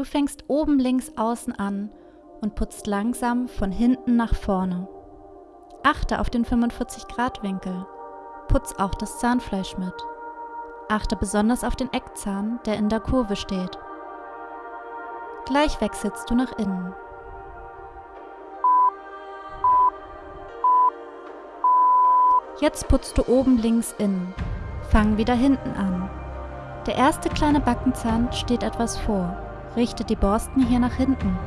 Du fängst oben links außen an und putzt langsam von hinten nach vorne. Achte auf den 45 Grad Winkel. Putz auch das Zahnfleisch mit. Achte besonders auf den Eckzahn, der in der Kurve steht. Gleich wechselst du nach innen. Jetzt putzt du oben links innen. Fang wieder hinten an. Der erste kleine Backenzahn steht etwas vor. Richte die Borsten hier nach hinten.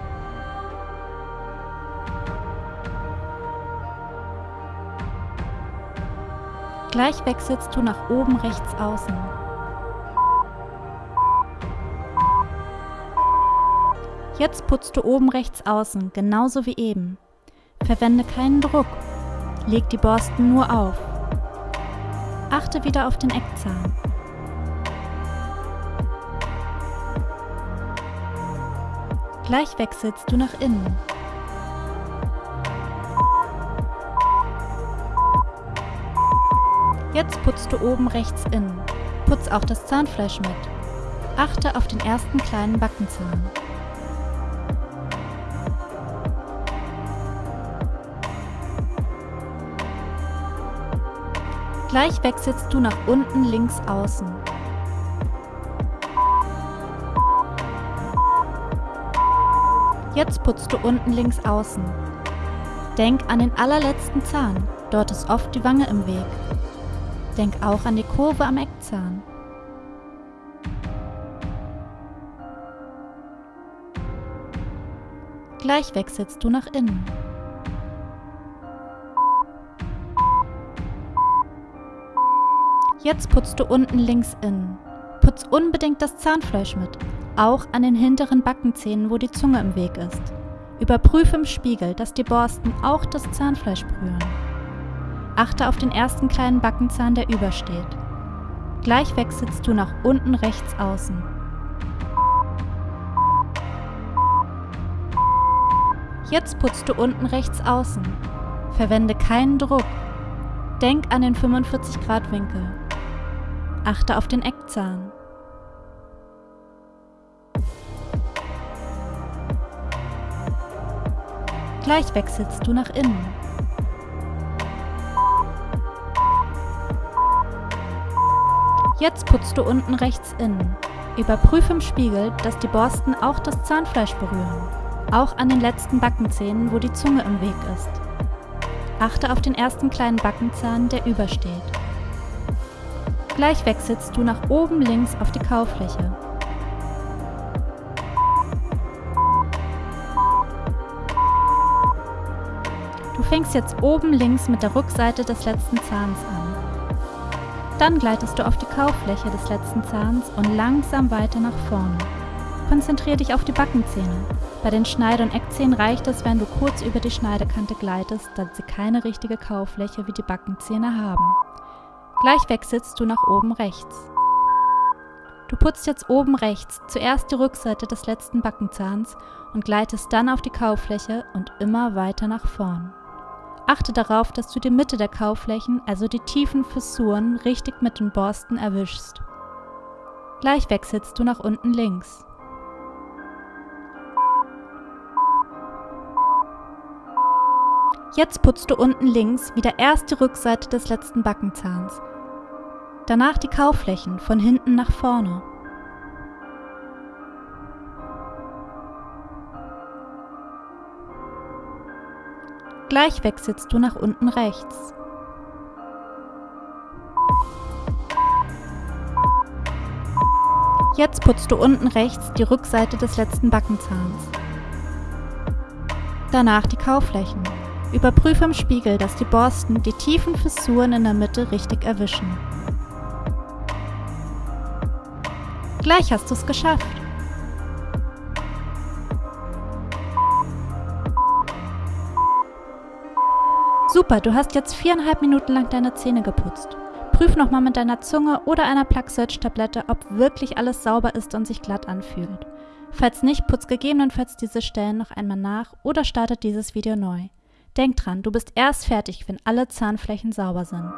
Gleich wechselst du nach oben rechts außen. Jetzt putzt du oben rechts außen, genauso wie eben. Verwende keinen Druck. Leg die Borsten nur auf. Achte wieder auf den Eckzahn. Gleich wechselst du nach innen. Jetzt putzt du oben rechts innen. Putz auch das Zahnfleisch mit. Achte auf den ersten kleinen Backenzahn. Gleich wechselst du nach unten links außen. Jetzt putzt du unten links außen. Denk an den allerletzten Zahn, dort ist oft die Wange im Weg. Denk auch an die Kurve am Eckzahn. Gleich wechselst du nach innen. Jetzt putzt du unten links innen. Putz unbedingt das Zahnfleisch mit, auch an den hinteren Backenzähnen, wo die Zunge im Weg ist. Überprüfe im Spiegel, dass die Borsten auch das Zahnfleisch berühren. Achte auf den ersten kleinen Backenzahn, der übersteht. Gleich wechselst du nach unten rechts außen. Jetzt putzt du unten rechts außen. Verwende keinen Druck. Denk an den 45 Grad Winkel. Achte auf den Eckzahn. Gleich wechselst du nach innen. Jetzt putzt du unten rechts innen. Überprüfe im Spiegel, dass die Borsten auch das Zahnfleisch berühren. Auch an den letzten Backenzähnen, wo die Zunge im Weg ist. Achte auf den ersten kleinen Backenzahn, der übersteht. Gleich wechselst du nach oben links auf die Kaufläche. Fängst jetzt oben links mit der Rückseite des letzten Zahns an. Dann gleitest du auf die Kaufläche des letzten Zahns und langsam weiter nach vorne. Konzentriere dich auf die Backenzähne. Bei den Schneide- und Eckzähnen reicht es, wenn du kurz über die Schneidekante gleitest, da sie keine richtige Kaufläche wie die Backenzähne haben. Gleich wechselst du nach oben rechts. Du putzt jetzt oben rechts zuerst die Rückseite des letzten Backenzahns und gleitest dann auf die Kaufläche und immer weiter nach vorn. Achte darauf, dass du die Mitte der Kauflächen, also die tiefen Fissuren, richtig mit den Borsten erwischst. Gleich wechselst du nach unten links. Jetzt putzt du unten links wieder erst die Rückseite des letzten Backenzahns Danach die Kauflächen von hinten nach vorne. Gleich wechselst du nach unten rechts. Jetzt putzt du unten rechts die Rückseite des letzten Backenzahns. Danach die Kauflächen. Überprüfe im Spiegel, dass die Borsten die tiefen Fissuren in der Mitte richtig erwischen. Gleich hast du es geschafft. Super, du hast jetzt viereinhalb Minuten lang deine Zähne geputzt. Prüf nochmal mit deiner Zunge oder einer Plug-Search-Tablette, ob wirklich alles sauber ist und sich glatt anfühlt. Falls nicht, putz gegebenenfalls diese Stellen noch einmal nach oder startet dieses Video neu. Denk dran, du bist erst fertig, wenn alle Zahnflächen sauber sind.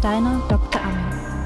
Deine Dr. Amme.